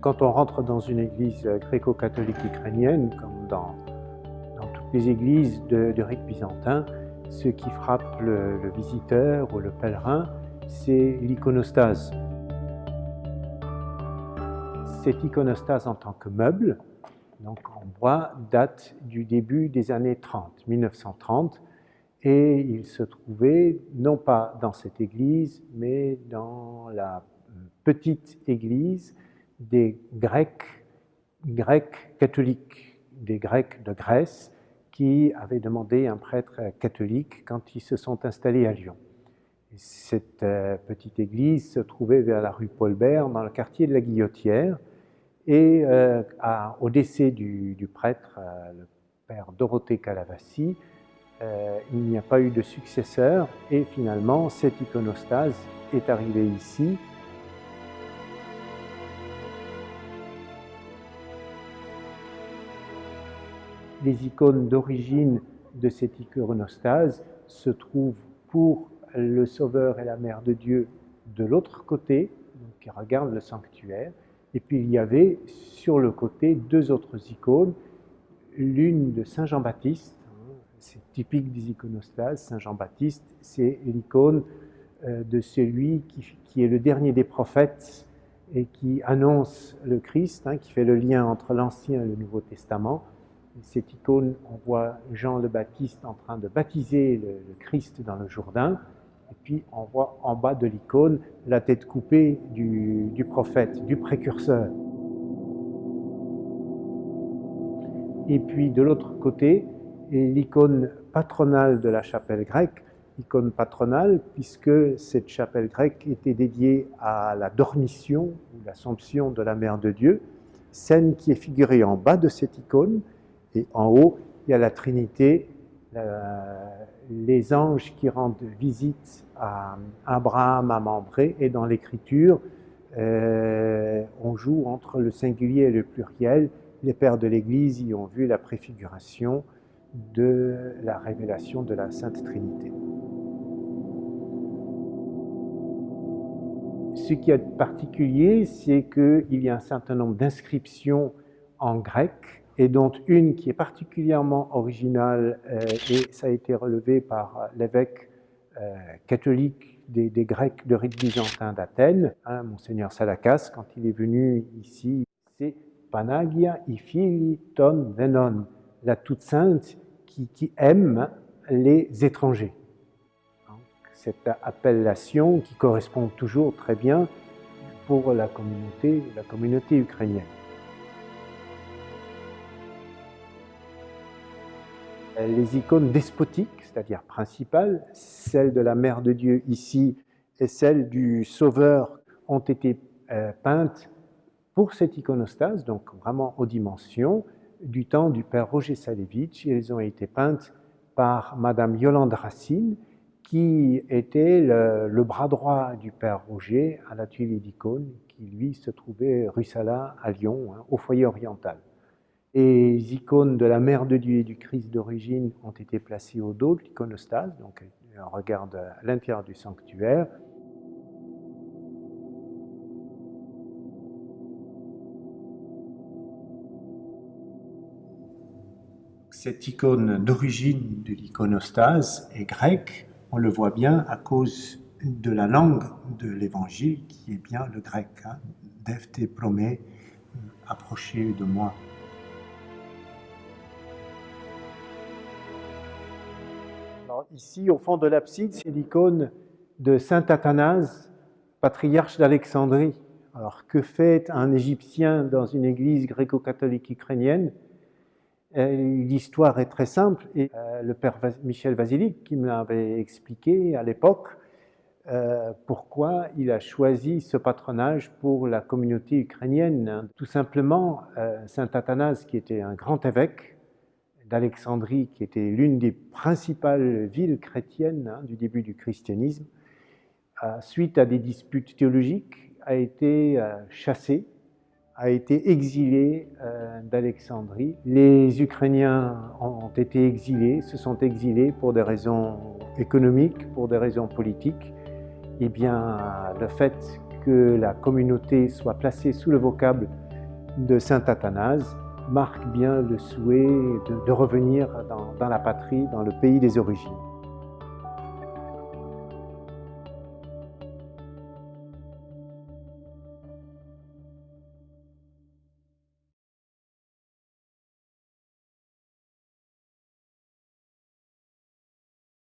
Quand on rentre dans une église gréco-catholique ukrainienne, comme dans, toutes les églises de, rite byzantin, ce qui frappe le, visiteur ou le pèlerin, c'est l'iconostase. Cette iconostase en tant que meuble, donc en bois, date du début des années 30, 1930, et il se trouvait non pas dans cette église, mais dans la petite église des Grecs, Grecs catholiques, des Grecs de Grèce, qui avaient demandé un prêtre catholique quand ils se sont installés à Lyon. Cette euh, petite église se trouvait vers la rue Paulbert, dans le quartier de la Guillotière, et euh, au décès du, prêtre, euh, le père Dorothée Calavassi, il n'y a pas eu de successeur, et finalement, cette iconostase est arrivée ici, les icônes d'origine de cette iconostase se trouvent pour le Sauveur et la Mère de Dieu de l'autre côté, qui regarde le sanctuaire, et puis il y avait sur le côté deux autres icônes, l'une de Saint Jean-Baptiste, hein, c'est typique des iconostases, Saint Jean-Baptiste, c'est l'icône euh, de celui qui, est le dernier des prophètes et qui annonce le Christ, hein, qui fait le lien entre l'Ancien et le Nouveau Testament, cette icône, on voit Jean le Baptiste en train de baptiser le, Christ dans le Jourdain, et puis on voit en bas de l'icône la tête coupée du, prophète, du précurseur. Et puis de l'autre côté, l'icône patronale de la chapelle grecque, icône patronale puisque cette chapelle grecque était dédiée à la dormition ou l'assomption de la Mère de Dieu, scène qui est figurée en bas de cette icône, et en haut, il y a la Trinité, les anges qui rendent visite à Abraham, à Mambré, et dans l'Écriture, euh, on joue entre le singulier et le pluriel. Les pères de l'Église y ont vu la préfiguration de la révélation de la Sainte Trinité. Ce qui est particulier, c'est qu'il y a un certain nombre d'inscriptions en grec et dont une qui est particulièrement originale, euh, et ça a été relevé par l'évêque euh, catholique des, Grecs de rite byzantin d'Athènes, hein, Monseigneur Salakas, quand il est venu ici, c'est Panagia ifili ton venon, la toute sainte qui, qui aime les étrangers. cette appellation qui correspond toujours très bien pour la communauté, la communauté ukrainienne. Les icônes despotiques, c'est-à-dire principales, celle de la Mère de Dieu ici et celle du Sauveur ont été euh, peintes pour cette iconostase, donc vraiment aux dimensions, du temps du père Roger Salevitch. Elles ont été peintes par Madame Yolande Racine, qui était le, bras droit du père Roger à l'atelier d'icônes, qui lui se trouvait rue Sala à Lyon, hein, au foyer oriental. Les icônes de la Mère de Dieu et du Christ d'origine ont été placées au dos de l'iconostase, donc on regarde à l'intérieur du sanctuaire. Cette icône d'origine de l'iconostase est grecque, on le voit bien à cause de la langue de l'évangile qui est bien le grec. Hein. Dev promet, approchez de moi. Ici, au fond de l'abside, c'est l'icône de Saint Athanase, patriarche d'Alexandrie. Alors, que fait un Égyptien dans une église gréco-catholique ukrainienne? Euh, L'histoire est très simple, et euh, le père Michel Vasilic, qui me l'avait expliqué à l'époque, euh, pourquoi il a choisi ce patronage pour la communauté ukrainienne. Tout simplement, Saint Athanase, qui était un grand évêque, d'Alexandrie, qui était l'une des principales villes chrétiennes hein, du début du christianisme, suite à des disputes théologiques, a été euh, chassé, a été exilé euh, d'Alexandrie. Les Ukrainiens ont été exilés, se sont exilés pour des raisons économiques, pour des raisons politiques. Eh bien, le fait que la communauté soit placée sous le vocable de saint Athanase marque bien le souhait de, revenir dans la patrie, dans le pays des origines.